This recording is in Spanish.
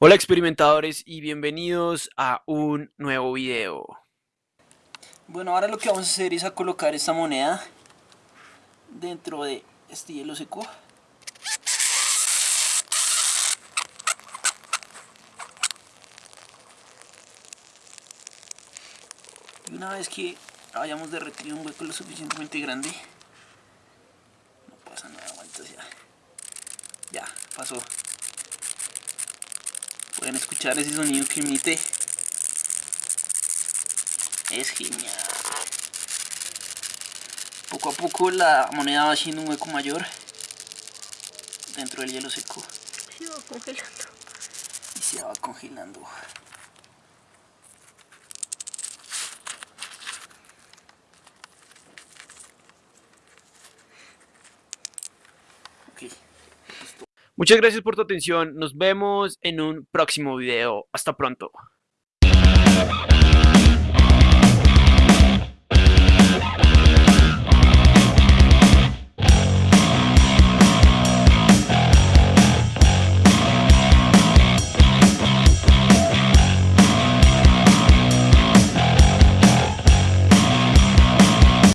Hola experimentadores y bienvenidos a un nuevo video. Bueno, ahora lo que vamos a hacer es a colocar esta moneda dentro de este hielo seco. Y una vez que hayamos derretido un hueco lo suficientemente grande, no pasa nada, aguanta ya. Ya, pasó. Pueden escuchar ese sonido que emite. Es genial. Poco a poco la moneda va haciendo un hueco mayor dentro del hielo seco Se va congelando. y se va congelando. Ok. Muchas gracias por tu atención, nos vemos en un próximo video. Hasta pronto.